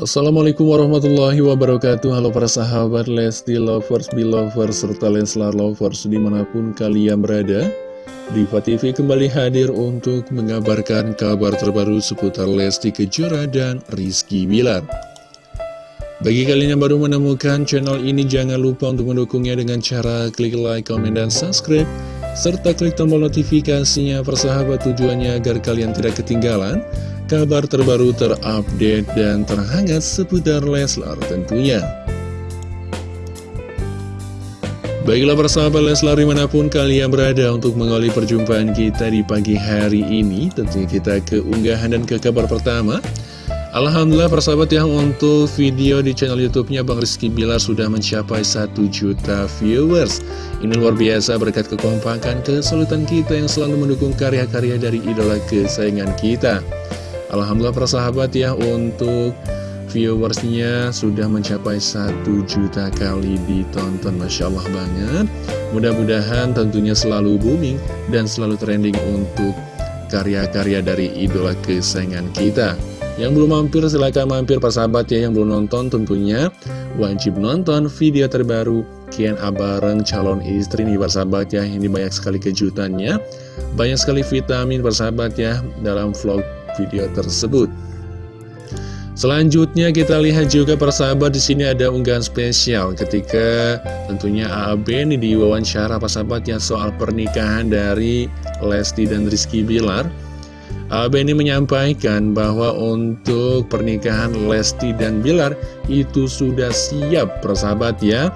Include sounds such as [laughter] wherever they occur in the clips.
Assalamualaikum warahmatullahi wabarakatuh. Halo para sahabat Lesti Lovers, Belovers, serta Leslar Lovers di mana pun kalian berada. Diva TV kembali hadir untuk mengabarkan kabar terbaru seputar Lesti Kejora dan Rizky Bilar. Bagi kalian yang baru menemukan channel ini jangan lupa untuk mendukungnya dengan cara klik like, comment, dan subscribe serta klik tombol notifikasinya persahabat tujuannya agar kalian tidak ketinggalan kabar terbaru terupdate dan terhangat seputar Leslar tentunya. Baiklah persahabat Leslar di mana pun kalian berada untuk mengawali perjumpaan kita di pagi hari ini Tentunya kita ke unggahan dan ke kabar pertama. Alhamdulillah persahabat yang untuk video di channel youtube-nya Bang Rizky Bilar sudah mencapai 1 juta viewers. Ini luar biasa berkat kekompakan kesulitan kita yang selalu mendukung karya-karya dari idola kesayangan kita Alhamdulillah persahabat ya untuk viewersnya sudah mencapai 1 juta kali ditonton. Masya Allah banget. Mudah-mudahan tentunya selalu booming dan selalu trending untuk karya-karya dari idola kesayangan kita. Yang belum mampir silahkan mampir persahabat ya Yang belum nonton tentunya. Wajib nonton video terbaru Kian Abareng calon istri nih persahabat ya. Ini banyak sekali kejutannya. Banyak sekali vitamin persahabat ya dalam vlog video tersebut. Selanjutnya kita lihat juga persahabat di sini ada unggahan spesial ketika tentunya AAB ini diwawancara persahabat yang soal pernikahan dari Lesti dan Rizky Bilar. AAB ini menyampaikan bahwa untuk pernikahan Lesti dan Bilar itu sudah siap persahabat ya.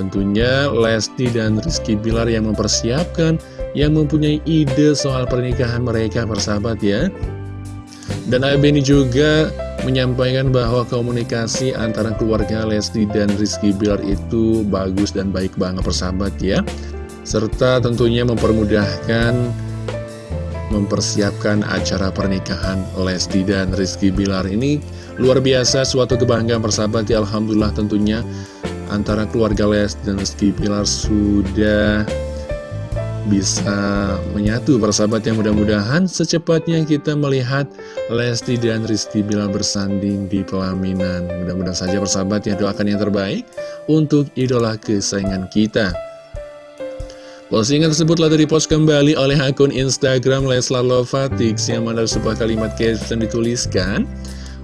Tentunya Lesti dan Rizky Bilar yang mempersiapkan, yang mempunyai ide soal pernikahan mereka persahabat ya. Dan AB ini juga menyampaikan bahwa komunikasi antara keluarga Lesti dan Rizky Bilar itu bagus dan baik banget persahabat ya. Serta tentunya mempermudahkan mempersiapkan acara pernikahan Lesti dan Rizky Bilar ini. Luar biasa suatu kebanggaan persahabat ya Alhamdulillah tentunya antara keluarga Lesti dan Rizky Bilar sudah bisa menyatu persahabat yang mudah-mudahan secepatnya kita melihat Lesti dan Rizky Bilar bersanding di pelaminan. Mudah-mudahan saja persahabat yang doakan yang terbaik untuk idola kesayangan kita. Postingan tersebut telah dipost kembali oleh akun Instagram Leslar Lovatix yang mana sebuah kalimat caption dituliskan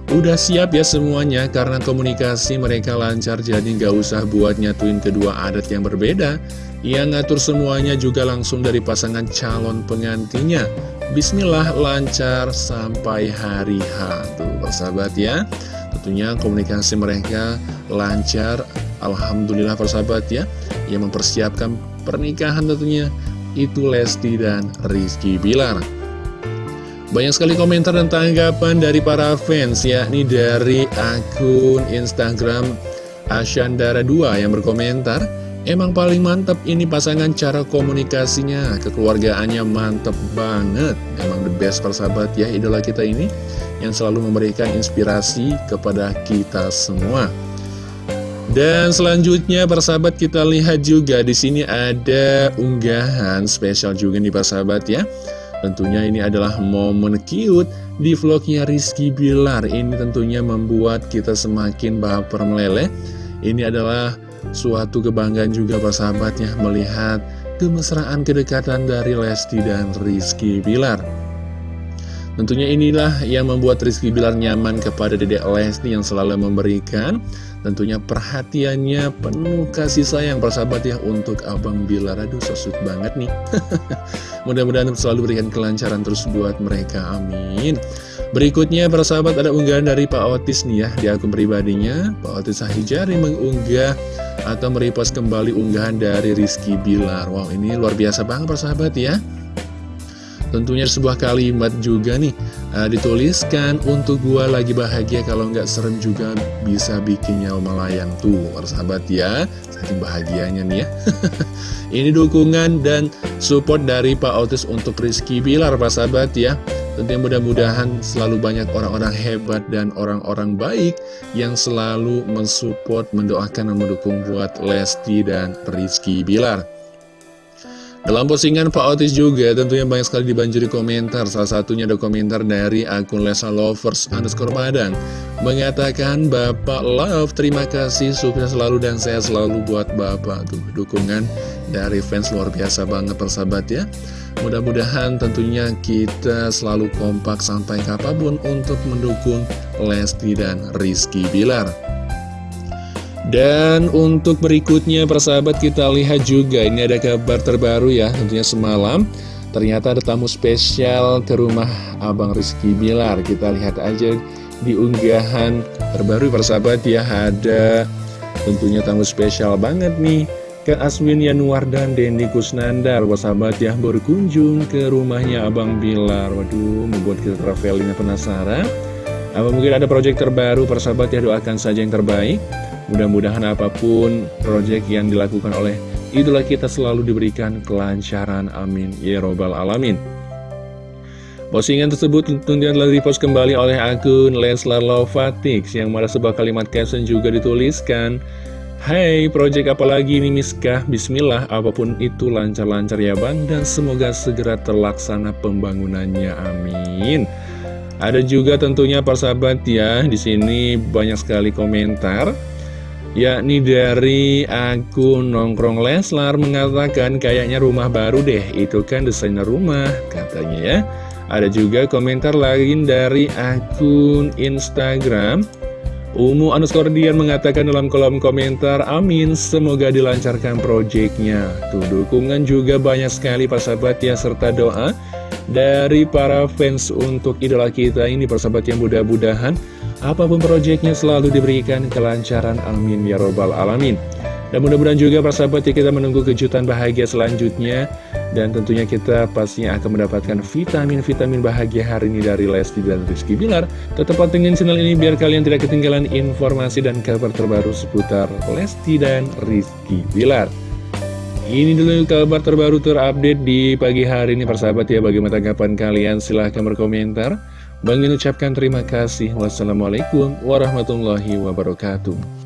Udah siap ya semuanya karena komunikasi mereka lancar jadi nggak usah buat nyatuin kedua adat yang berbeda. Yang ngatur semuanya juga langsung dari pasangan calon pengantinnya Bismillah lancar sampai hari H. Tuh persahabat ya. Tentunya komunikasi mereka lancar. Alhamdulillah persahabat ya. Yang mempersiapkan pernikahan tentunya Itu Lesti dan Rizky Bilar banyak sekali komentar dan tanggapan dari para fans, yakni dari akun Instagram Asyandara2 yang berkomentar, Emang paling mantep ini pasangan cara komunikasinya, kekeluargaannya mantep banget. Emang the best persahabat ya idola kita ini, yang selalu memberikan inspirasi kepada kita semua. Dan selanjutnya persahabat kita lihat juga di sini ada unggahan spesial juga nih persahabat ya. Tentunya ini adalah momen cute di vlognya Rizky Bilar. Ini tentunya membuat kita semakin baper meleleh. Ini adalah suatu kebanggaan juga persahabatnya melihat kemesraan kedekatan dari Lesti dan Rizky Bilar Tentunya inilah yang membuat Rizky Bilar nyaman kepada dedek Lesti yang selalu memberikan. Tentunya perhatiannya penuh kasih sayang persahabat ya untuk Abang Bilar. Aduh so banget nih. [laughs] Mudah-mudahan selalu berikan kelancaran terus buat mereka, amin. Berikutnya persahabat ada unggahan dari Pak Otis nih ya di akun pribadinya. Pak Otis Sahijari mengunggah atau merepost kembali unggahan dari Rizky Bilar. Wow ini luar biasa banget persahabat ya Tentunya sebuah kalimat juga nih uh, dituliskan untuk gua lagi bahagia kalau nggak serem juga bisa bikin nyawa melayang tuh sahabat ya. Saking bahagianya nih ya. [laughs] Ini dukungan dan support dari Pak Otis untuk Rizky Bilar Pak sahabat ya. Tentunya mudah-mudahan selalu banyak orang-orang hebat dan orang-orang baik yang selalu mensupport, mendoakan dan mendukung buat Lesti dan Rizky Bilar dalam postingan Pak Otis juga tentunya banyak sekali dibanjiri komentar. Salah satunya ada komentar dari akun Lesa Lovers underscore Padang. Mengatakan Bapak Love terima kasih. Sukses selalu dan sehat selalu buat Bapak. Tuh dukungan dari fans luar biasa banget persahabat ya. Mudah-mudahan tentunya kita selalu kompak sampai kapan pun untuk mendukung Lesti dan Rizky Bilar dan untuk berikutnya persahabat kita lihat juga. Ini ada kabar terbaru ya tentunya semalam. Ternyata ada tamu spesial ke rumah Abang Rizky Bilar. Kita lihat aja di unggahan terbaru persahabat ya. Ada tentunya tamu spesial banget nih ke Aswin Yanuar dan Dendi Kusnandar. Persahabat ya berkunjung ke rumahnya Abang Bilar. Waduh membuat kita travelingnya penasaran. Apa mungkin ada proyek terbaru? Persahabat ya doakan saja yang terbaik Mudah-mudahan apa pun proyek yang dilakukan oleh idola kita selalu diberikan kelancaran. Amin. Ya Robbal Alamin. Postingan tersebut tentunya telah dipost kembali oleh akun Leslar Lovatix yang mana sebuah kalimat caption juga dituliskan Hai, proyek apa lagi ini Miskah? Bismillah, apa pun itu lancar-lancar ya Bang Dan semoga segera terlaksana pembangunannya, amin Ada juga tentunya persahabat ya, di sini banyak sekali komentar yakni dari akun Nongkrong Leslar mengatakan kayaknya rumah baru deh, itu kan desainer rumah, katanya ya. Ada juga komentar lain dari akun Instagram. Umu Anuskordian mengatakan dalam kolom komentar Amin, semoga dilancarkan proyeknya Tuh dukungan juga banyak sekali persahabat ya serta doa Dari para fans untuk idola kita ini persahabat yang mudah-mudahan Apa pun proyeknya selalu diberikan kelancaran. Amin ya robbal alamin. Dan mudah-mudahan juga persahabat ya kita menunggu kejutan bahagia selanjutnya. Dan tentunya kita pastinya akan mendapatkan vitamin-vitamin bahagia hari ini dari Lesti dan Rizky Bilar. Tetap pantengin channel ini biar kalian tidak ketinggalan informasi dan kabar terbaru seputar Lesti dan Rizky Bilar. Ini dulu kabar terbaru terupdate di pagi hari ini persahabat ya. Bagaimana tanggapan kalian? Silahkan berkomentar Bang ucapkan terima kasih. Wassalamualaikum warahmatullahi wabarakatuh.